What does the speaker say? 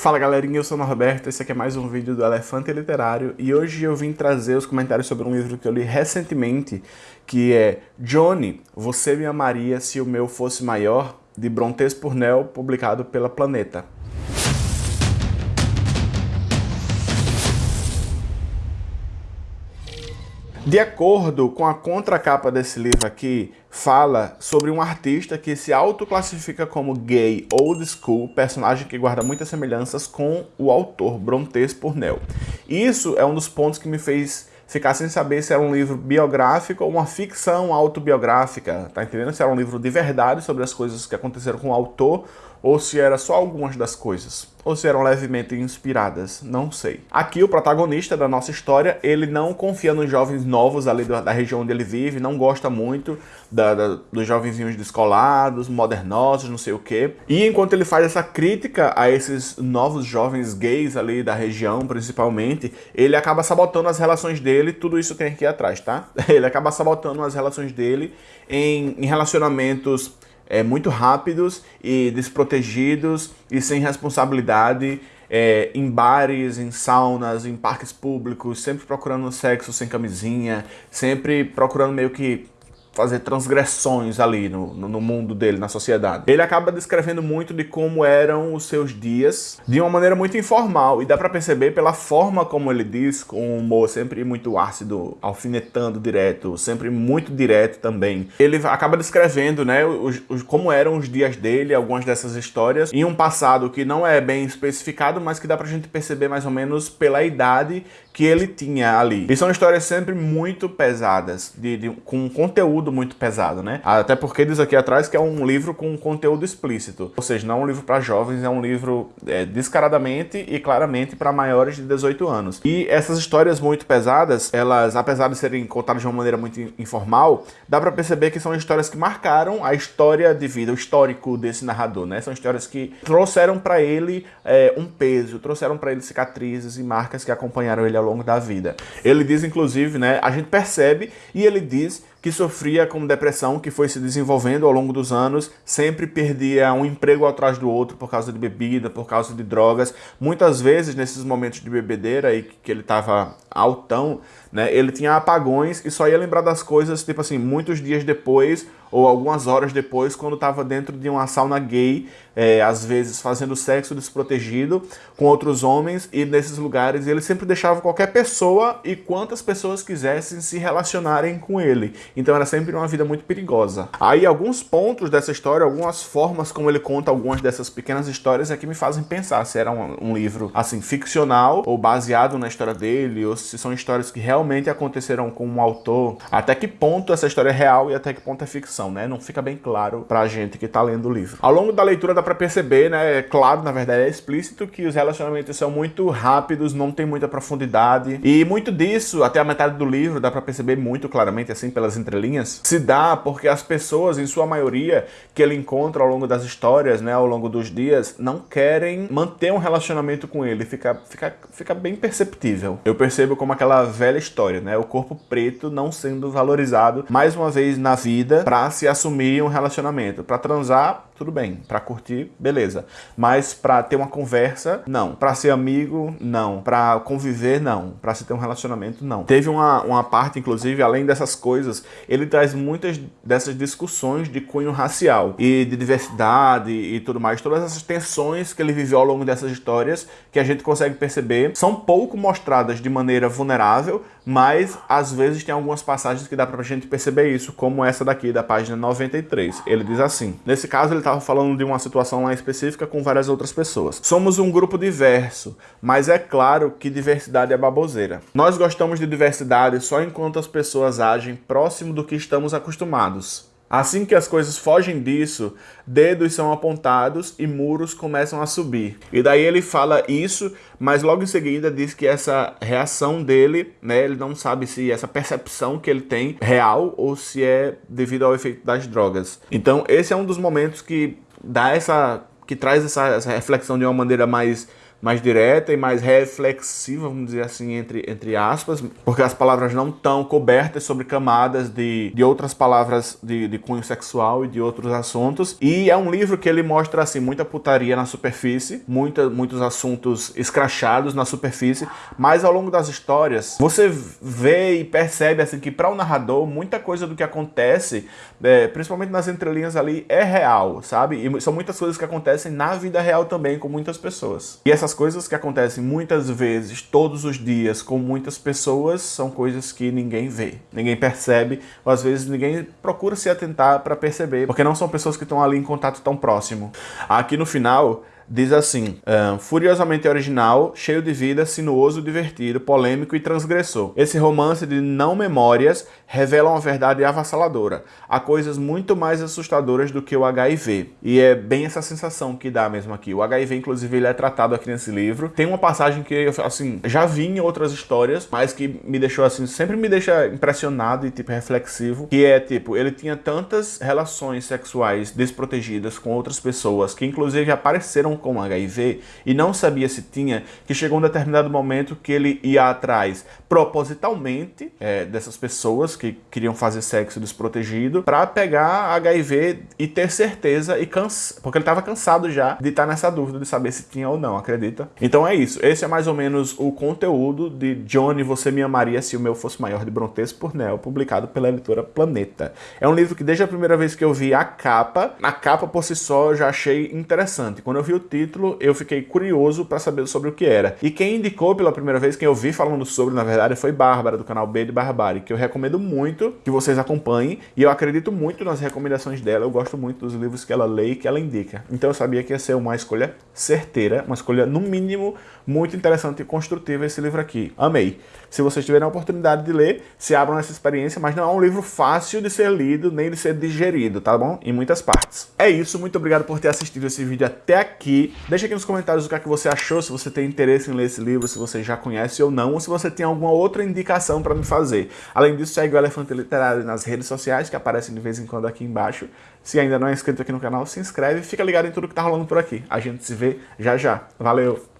Fala galerinha, eu sou o Norberto, esse aqui é mais um vídeo do Elefante Literário e hoje eu vim trazer os comentários sobre um livro que eu li recentemente que é Johnny, Você Me Amaria Se O Meu Fosse Maior, de Brontes Purnell, publicado pela Planeta. De acordo com a contracapa desse livro aqui, fala sobre um artista que se autoclassifica como gay old school, personagem que guarda muitas semelhanças com o autor Brontes Purnell. Isso é um dos pontos que me fez ficar sem saber se era um livro biográfico ou uma ficção autobiográfica, tá entendendo? Se era um livro de verdade sobre as coisas que aconteceram com o autor ou se era só algumas das coisas, ou se eram levemente inspiradas, não sei. Aqui o protagonista da nossa história, ele não confia nos jovens novos ali da, da região onde ele vive, não gosta muito da, da, dos jovenzinhos descolados, modernosos, não sei o quê. E enquanto ele faz essa crítica a esses novos jovens gays ali da região, principalmente, ele acaba sabotando as relações dele, tudo isso tem aqui atrás, tá? Ele acaba sabotando as relações dele em, em relacionamentos é, muito rápidos e desprotegidos e sem responsabilidade é, em bares, em saunas, em parques públicos, sempre procurando sexo sem camisinha, sempre procurando meio que fazer transgressões ali no, no, mundo dele, na sociedade. Ele acaba descrevendo muito de como eram os seus dias, de uma maneira muito informal, e dá pra perceber pela forma como ele diz, com um humor sempre muito ácido, alfinetando direto, sempre muito direto também. Ele acaba descrevendo, né, os, os, como eram os dias dele, algumas dessas histórias, em um passado que não é bem especificado, mas que dá pra gente perceber mais ou menos pela idade que ele tinha ali. E são histórias sempre muito pesadas, de, de, com conteúdo muito pesado, né? Até porque diz aqui atrás que é um livro com conteúdo explícito. Ou seja, não é um livro para jovens, é um livro é, descaradamente e claramente para maiores de 18 anos. E essas histórias muito pesadas, elas, apesar de serem contadas de uma maneira muito informal, dá para perceber que são histórias que marcaram a história de vida, o histórico desse narrador, né? São histórias que trouxeram para ele é, um peso, trouxeram para ele cicatrizes e marcas que acompanharam ele ao longo da vida. Ele diz, inclusive, né, a gente percebe e ele diz que sofria com depressão que foi se desenvolvendo ao longo dos anos, sempre perdia um emprego atrás do outro por causa de bebida, por causa de drogas. Muitas vezes, nesses momentos de bebedeira e que ele estava altão, né, ele tinha apagões e só ia lembrar das coisas, tipo assim, muitos dias depois ou algumas horas depois, quando estava dentro de uma sauna gay, é, às vezes fazendo sexo desprotegido com outros homens, e nesses lugares ele sempre deixava qualquer pessoa e quantas pessoas quisessem se relacionarem com ele. Então era sempre uma vida muito perigosa. Aí alguns pontos dessa história, algumas formas como ele conta algumas dessas pequenas histórias é que me fazem pensar se era um, um livro assim ficcional ou baseado na história dele, ou se são histórias que realmente aconteceram com um autor, até que ponto essa história é real e até que ponto é ficção né? Não fica bem claro pra gente que tá lendo o livro. Ao longo da leitura dá pra perceber, né? É claro, na verdade, é explícito que os relacionamentos são muito rápidos, não tem muita profundidade. E muito disso, até a metade do livro, dá pra perceber muito claramente, assim, pelas entrelinhas, se dá porque as pessoas, em sua maioria, que ele encontra ao longo das histórias, né? Ao longo dos dias, não querem manter um relacionamento com ele. Fica, fica, fica bem perceptível. Eu percebo como aquela velha história, né? O corpo preto não sendo valorizado mais uma vez na vida pra se assumir um relacionamento. Para transar, tudo bem. Para curtir, beleza. Mas para ter uma conversa, não. Para ser amigo, não. Para conviver, não. Para se ter um relacionamento, não. Teve uma, uma parte, inclusive, além dessas coisas, ele traz muitas dessas discussões de cunho racial e de diversidade e tudo mais. Todas essas tensões que ele viveu ao longo dessas histórias que a gente consegue perceber são pouco mostradas de maneira vulnerável, mas às vezes tem algumas passagens que dá pra gente perceber isso, como essa daqui da página página 93. Ele diz assim, nesse caso ele estava falando de uma situação lá específica com várias outras pessoas. Somos um grupo diverso, mas é claro que diversidade é baboseira. Nós gostamos de diversidade só enquanto as pessoas agem próximo do que estamos acostumados. Assim que as coisas fogem disso, dedos são apontados e muros começam a subir. E daí ele fala isso, mas logo em seguida diz que essa reação dele, né, ele não sabe se essa percepção que ele tem é real ou se é devido ao efeito das drogas. Então esse é um dos momentos que dá essa que traz essa, essa reflexão de uma maneira mais mais direta e mais reflexiva, vamos dizer assim, entre, entre aspas, porque as palavras não estão cobertas sobre camadas de, de outras palavras de, de cunho sexual e de outros assuntos. E é um livro que ele mostra, assim, muita putaria na superfície, muita, muitos assuntos escrachados na superfície, mas ao longo das histórias, você vê e percebe, assim, que para o narrador, muita coisa do que acontece, é, principalmente nas entrelinhas ali, é real, sabe? E são muitas coisas que acontecem na vida real também com muitas pessoas. E essas coisas que acontecem muitas vezes, todos os dias, com muitas pessoas, são coisas que ninguém vê, ninguém percebe, ou às vezes ninguém procura se atentar para perceber, porque não são pessoas que estão ali em contato tão próximo. Aqui no final, diz assim, um, furiosamente original, cheio de vida, sinuoso, divertido, polêmico e transgressor. Esse romance de não memórias revela uma verdade avassaladora. Há coisas muito mais assustadoras do que o HIV. E é bem essa sensação que dá mesmo aqui. O HIV, inclusive, ele é tratado aqui nesse livro. Tem uma passagem que eu, assim, já vi em outras histórias, mas que me deixou, assim, sempre me deixa impressionado e, tipo, reflexivo, que é, tipo, ele tinha tantas relações sexuais desprotegidas com outras pessoas, que inclusive apareceram com HIV e não sabia se tinha, que chegou um determinado momento que ele ia atrás propositalmente é, dessas pessoas que queriam fazer sexo desprotegido para pegar HIV e ter certeza e cansa porque ele estava cansado já de estar tá nessa dúvida de saber se tinha ou não, acredita? Então é isso, esse é mais ou menos o conteúdo de Johnny Você Me Amaria Se O Meu Fosse Maior de Brontes por Nel, publicado pela editora Planeta. É um livro que desde a primeira vez que eu vi a capa, a capa por si só eu já achei interessante. Quando eu vi o título, eu fiquei curioso para saber sobre o que era. E quem indicou pela primeira vez, quem eu vi falando sobre, na verdade, foi Bárbara, do canal B de Barbárie, que eu recomendo muito que vocês acompanhem. E eu acredito muito nas recomendações dela, eu gosto muito dos livros que ela lê e que ela indica. Então eu sabia que ia ser uma escolha certeira, uma escolha, no mínimo, muito interessante e construtiva esse livro aqui. Amei. Se vocês tiverem a oportunidade de ler, se abram nessa experiência, mas não é um livro fácil de ser lido, nem de ser digerido, tá bom? Em muitas partes. É isso, muito obrigado por ter assistido esse vídeo até aqui. Deixa aqui nos comentários o que, é que você achou, se você tem interesse em ler esse livro, se você já conhece ou não, ou se você tem alguma outra indicação para me fazer. Além disso, segue o Elefante Literário nas redes sociais, que aparecem de vez em quando aqui embaixo. Se ainda não é inscrito aqui no canal, se inscreve e fica ligado em tudo que tá rolando por aqui. A gente se vê já já. Valeu!